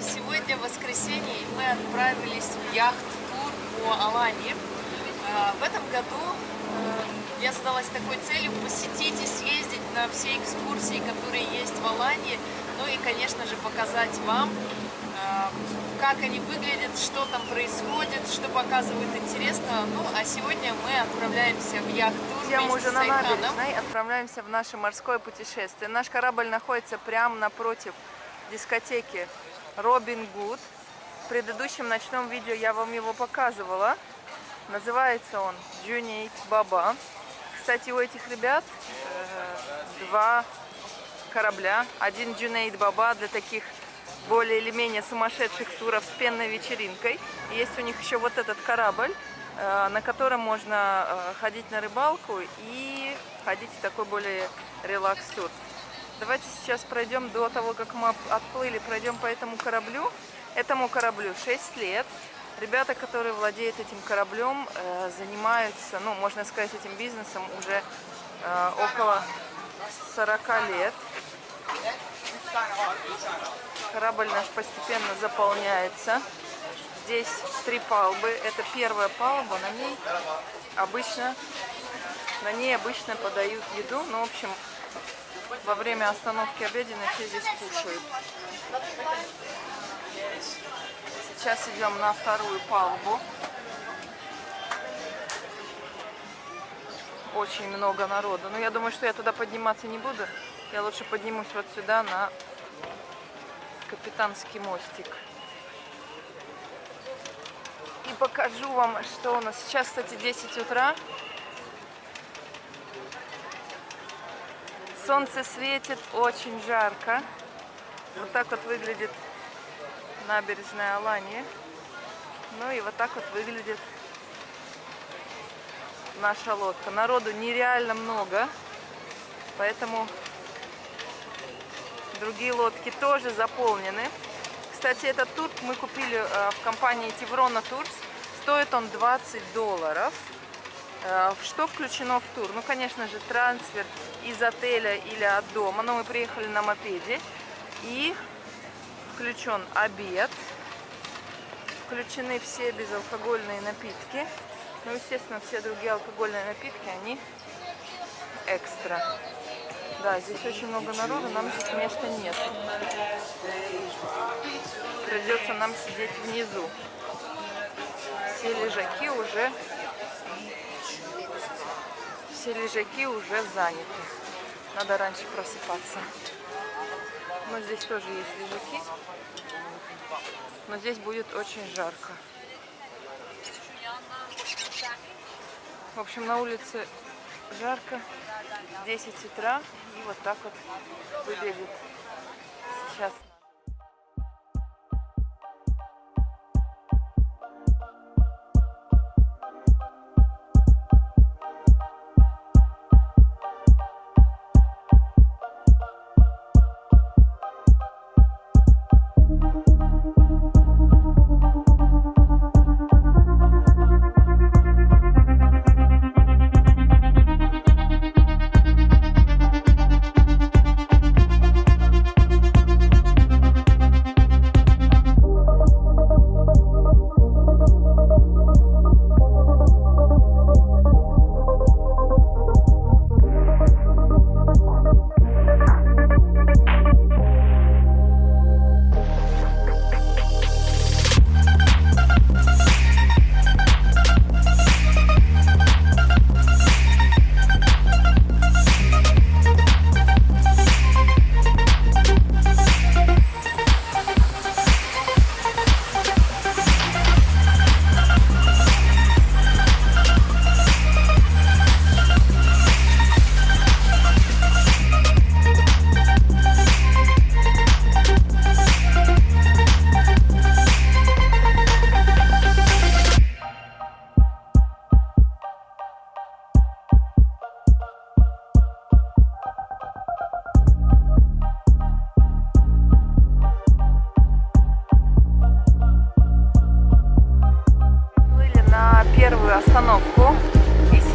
Сегодня воскресенье, и мы отправились в яхт-тур по Алании. А, в этом году э, я задалась такой целью посетить и съездить на все экскурсии, которые есть в Алании, ну и, конечно же, показать вам, э, как они выглядят, что там происходит, что показывают интересно. Ну, а сегодня мы отправляемся в яхт-тур Я мы вместе уже с на набережной отправляемся в наше морское путешествие. Наш корабль находится прямо напротив дискотеки Робин Гуд. В предыдущем ночном видео я вам его показывала. Называется он Джунейт Баба. Кстати, у этих ребят э, два корабля. Один Джунейт Баба для таких более или менее сумасшедших туров с пенной вечеринкой. И есть у них еще вот этот корабль, э, на котором можно э, ходить на рыбалку и ходить в такой более релакс-тур. Давайте сейчас пройдем до того, как мы отплыли, пройдем по этому кораблю. Этому кораблю 6 лет. Ребята, которые владеют этим кораблем, э, занимаются, ну, можно сказать, этим бизнесом уже э, около 40 лет. Корабль наш постепенно заполняется. Здесь три палубы. Это первая палуба. На ней обычно, на ней обычно подают еду. Ну, в общем, во время остановки обеденной все здесь кушают. Сейчас идем на вторую палубу. Очень много народу. Но я думаю, что я туда подниматься не буду. Я лучше поднимусь вот сюда на капитанский мостик. И покажу вам, что у нас сейчас, кстати, 10 утра. Солнце светит, очень жарко. Вот так вот выглядит набережная Алании. Ну и вот так вот выглядит наша лодка. Народу нереально много, поэтому другие лодки тоже заполнены. Кстати, этот тур мы купили э, в компании Теврона Турс. Стоит он 20 долларов. Э, Что включено в тур? Ну, конечно же, трансфер из отеля или от дома. Но мы приехали на мопеде. И включен обед. Включены все безалкогольные напитки. Ну, естественно, все другие алкогольные напитки, они экстра. Да, здесь очень много народу, нам здесь места нет. Придется нам сидеть внизу. Все лежаки уже все лежаки уже заняты. Надо раньше просыпаться. Но здесь тоже есть лежаки. Но здесь будет очень жарко. В общем, на улице жарко. 10 утра. И вот так вот выглядит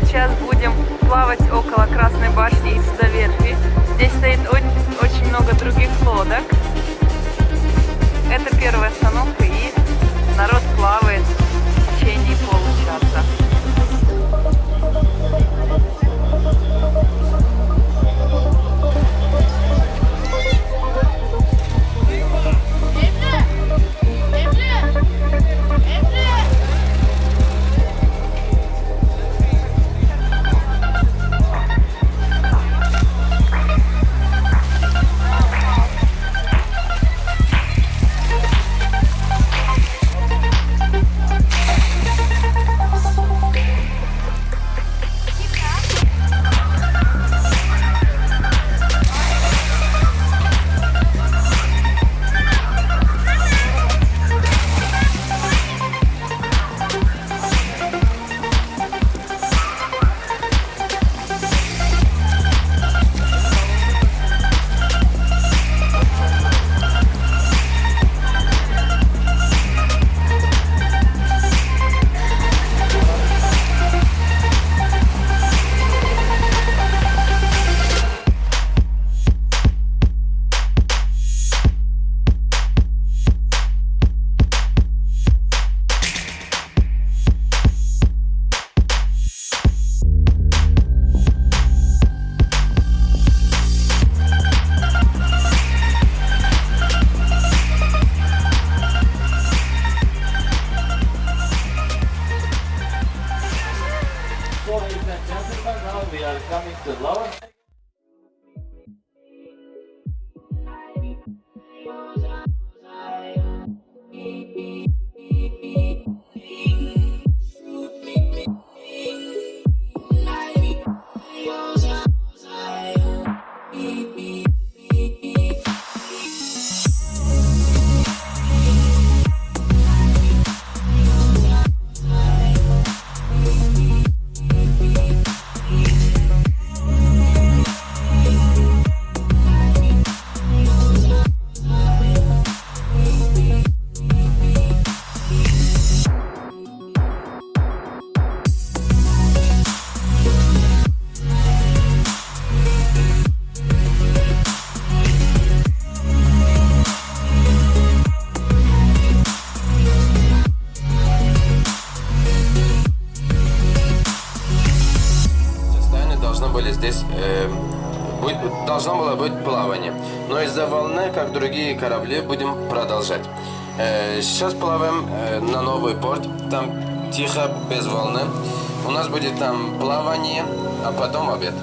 сейчас будем плавать около Красной башни и Судоверфи. Здесь стоит очень много других лодок. Это первая остановка и народ плавает как другие корабли, будем продолжать. Э, сейчас плаваем э, на новый порт. Там тихо, без волны. У нас будет там плавание, а потом обед.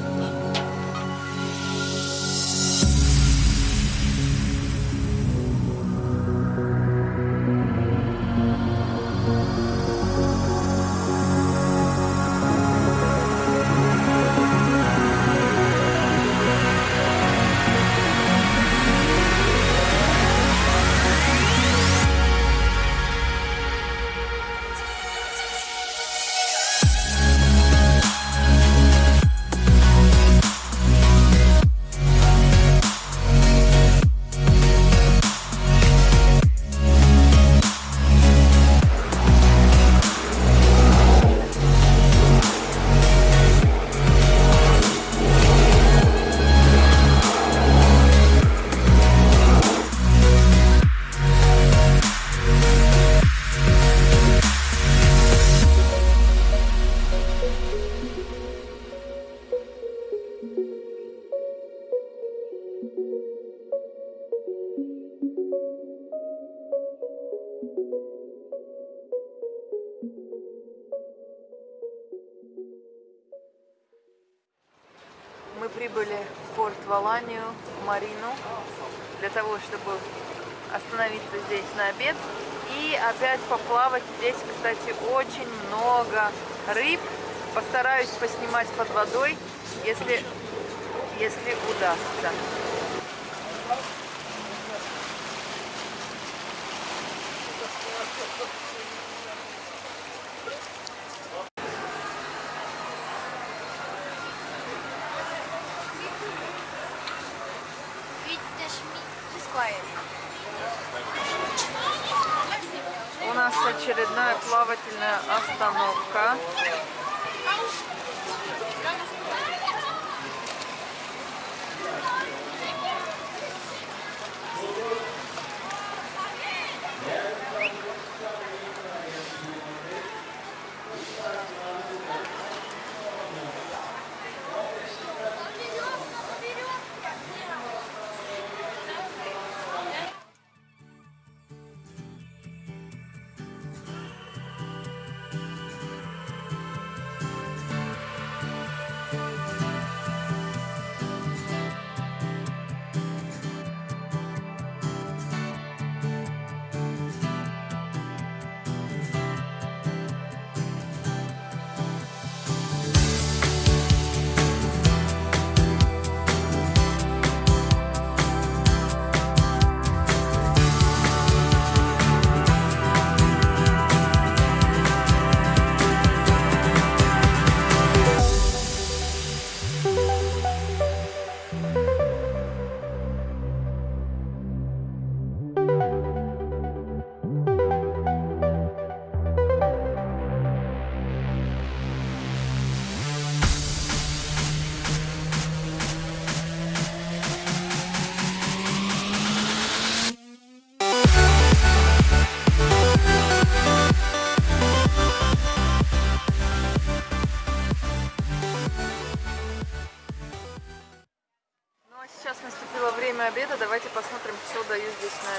Здесь, кстати, очень много рыб. Постараюсь поснимать под водой, если, если удастся. У нас очередная плавательная остановка.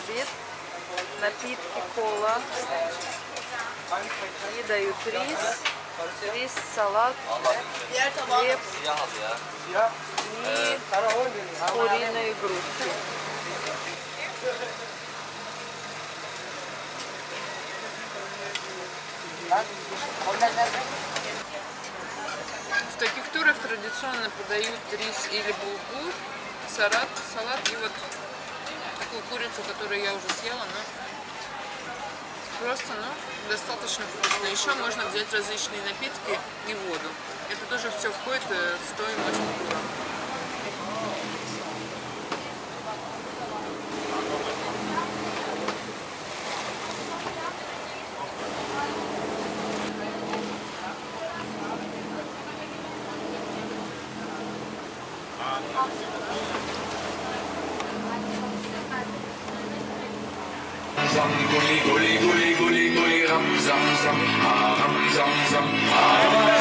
Обед. Напитки, кола. И дают рис. Рис, салат, хлеб и куриные грудки. В таких турах традиционно подают рис или булгур, салат, салат и вот такую курицу, которую я уже съела, но просто, ну, достаточно вкусно. Еще можно взять различные напитки и воду. Это тоже все входит э, в стоимость тура. răm guli guli guli guli guli ram zam zam hà ram zam zam hà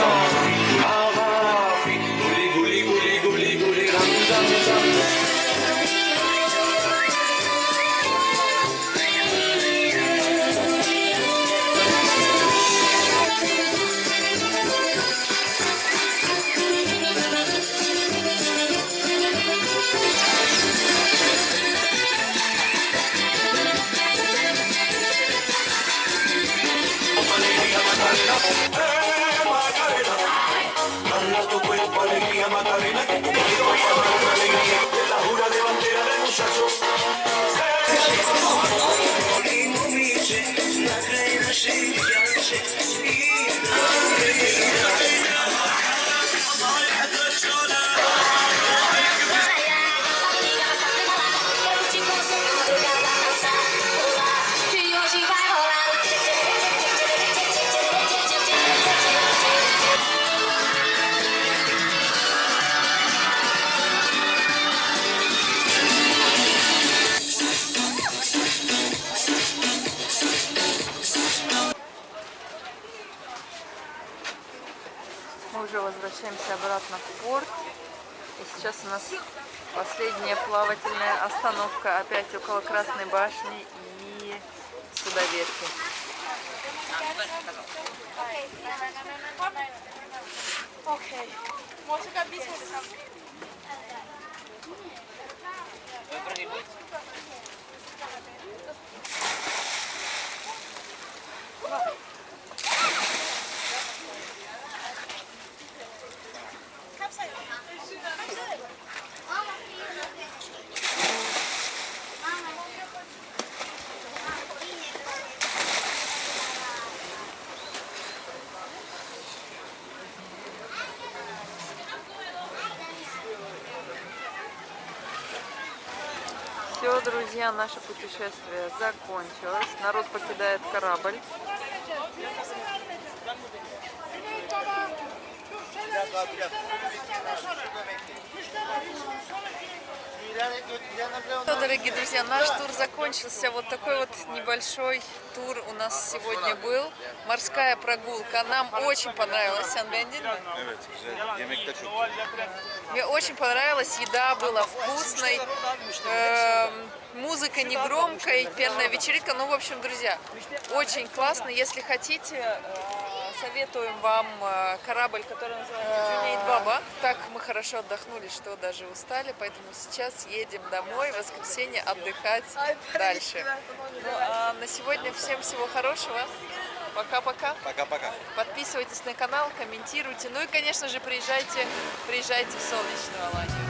shake your chest. Уже возвращаемся обратно в порт. И сейчас у нас последняя плавательная остановка опять около Красной башни и судоверфи. Все, друзья, наше путешествие закончилось. Народ покидает корабль. Дорогие друзья, наш тур закончился. Вот такой вот небольшой тур у нас сегодня был. Морская прогулка. Нам очень güzel. Мне очень понравилась, еда была вкусной, эм, музыка не громкой, пенная вечеринка. Ну, в общем, друзья, очень классно. Если хотите, советуем вам э, корабль, который называется Джунейд Баба. Так мы хорошо отдохнули, что даже устали, поэтому сейчас едем домой, в воскресенье отдыхать дальше. Ну, а на сегодня всем всего хорошего. Пока-пока. Пока-пока. Подписывайтесь на канал, комментируйте. Ну и, конечно же, приезжайте, приезжайте в солнечную Аланию.